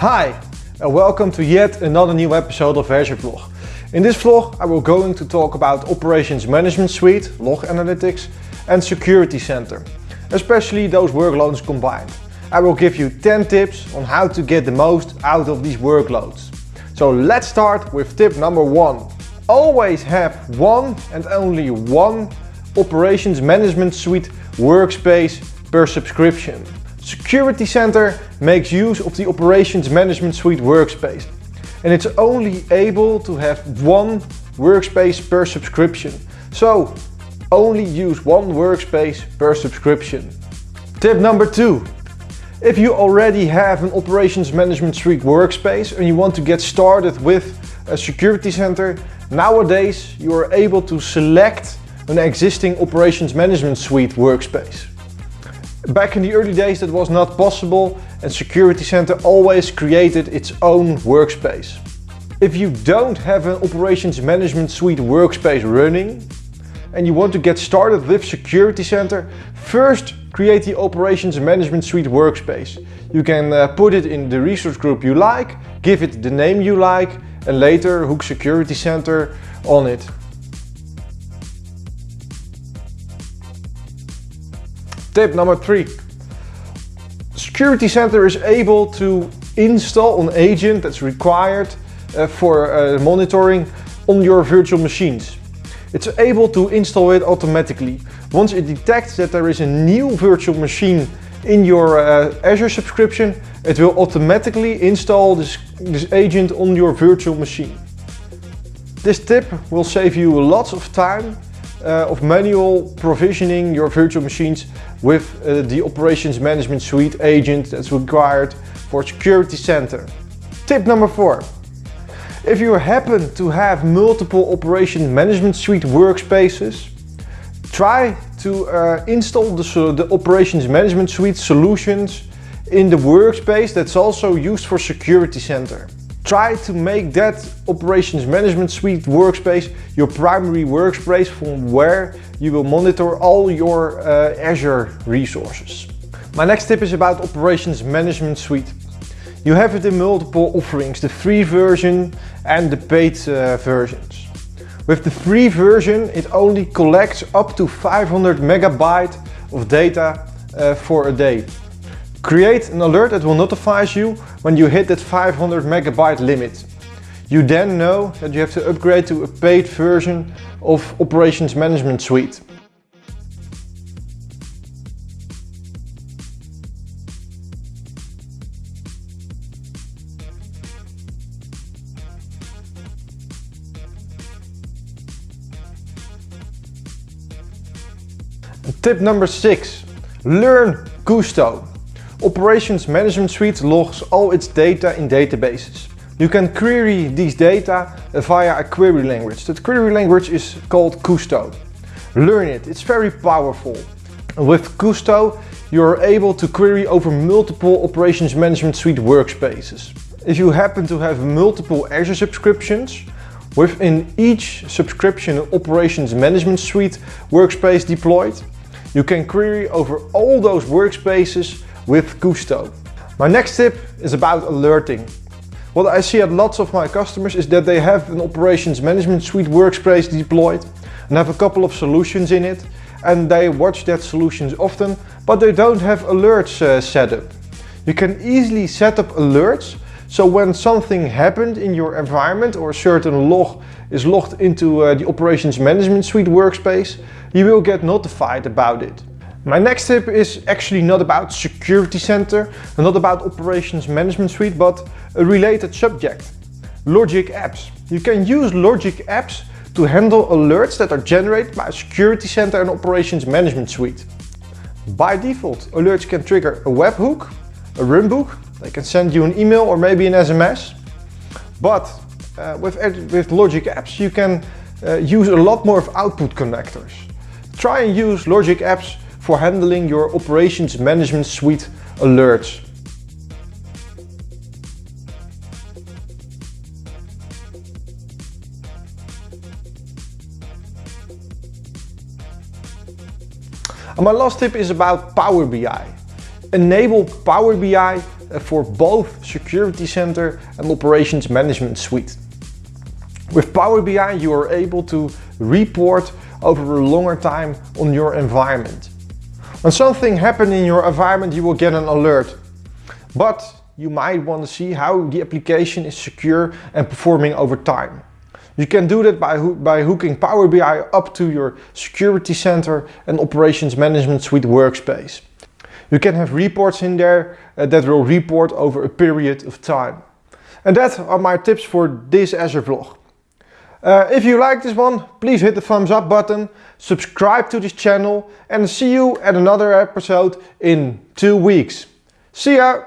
Hi and welcome to yet another new episode of Azure Vlog. In this vlog I will going to talk about Operations Management Suite, Log Analytics and Security Center, especially those workloads combined. I will give you 10 tips on how to get the most out of these workloads. So let's start with tip number one. Always have one and only one Operations Management Suite workspace per subscription. Security Center makes use of the Operations Management Suite workspace and it's only able to have one workspace per subscription. So only use one workspace per subscription. Tip number two. If you already have an Operations Management Suite workspace and you want to get started with a Security Center, nowadays you are able to select an existing Operations Management Suite workspace. Back in the early days that was not possible and Security Center always created its own workspace. If you don't have an Operations Management Suite workspace running and you want to get started with Security Center, first create the Operations Management Suite workspace. You can uh, put it in the resource group you like, give it the name you like and later hook Security Center on it. Tip number three. Security Center is able to install an agent that's required uh, for uh, monitoring on your virtual machines. It's able to install it automatically. Once it detects that there is a new virtual machine in your uh, Azure subscription, it will automatically install this, this agent on your virtual machine. This tip will save you lots of time uh, of manual provisioning your virtual machines with uh, the Operations Management Suite agent that's required for Security Center. Tip number four. If you happen to have multiple Operations Management Suite workspaces, try to uh, install the, the Operations Management Suite solutions in the workspace that's also used for Security Center. Try to make that Operations Management Suite workspace your primary workspace from where you will monitor all your uh, Azure resources. My next tip is about Operations Management Suite. You have it in multiple offerings, the free version and the paid uh, versions. With the free version, it only collects up to 500 megabyte of data uh, for a day. Create an alert that will notify you when you hit that 500 megabyte limit. You then know that you have to upgrade to a paid version of Operations Management Suite. Tip number six, learn Kusto. Operations Management Suite logs all its data in databases. You can query these data via a query language. That query language is called Kusto. Learn it, it's very powerful. With Kusto, you're able to query over multiple Operations Management Suite workspaces. If you happen to have multiple Azure subscriptions, within each subscription Operations Management Suite workspace deployed, you can query over all those workspaces with Kusto. My next tip is about alerting. What I see at lots of my customers is that they have an Operations Management Suite workspace deployed and have a couple of solutions in it and they watch that solutions often, but they don't have alerts uh, set up. You can easily set up alerts so when something happened in your environment or a certain log is logged into uh, the Operations Management Suite workspace, you will get notified about it. My next tip is actually not about Security Center not about Operations Management Suite, but a related subject. Logic Apps. You can use Logic Apps to handle alerts that are generated by Security Center and Operations Management Suite. By default, alerts can trigger a webhook, a runbook, they can send you an email or maybe an SMS. But uh, with, with Logic Apps you can uh, use a lot more of output connectors. Try and use Logic Apps for handling your Operations Management Suite alerts. And my last tip is about Power BI. Enable Power BI uh, for both Security Center and Operations Management Suite. With Power BI you are able to report over a longer time on your environment. When something happens in your environment you will get an alert. But you might want to see how the application is secure and performing over time. You can do that by, ho by hooking Power BI up to your Security Center and Operations Management Suite workspace. You can have reports in there uh, that will report over a period of time. And that are my tips for this Azure vlog. Uh, if you like this one, please hit the thumbs up button, subscribe to this channel and see you at another episode in two weeks. See ya!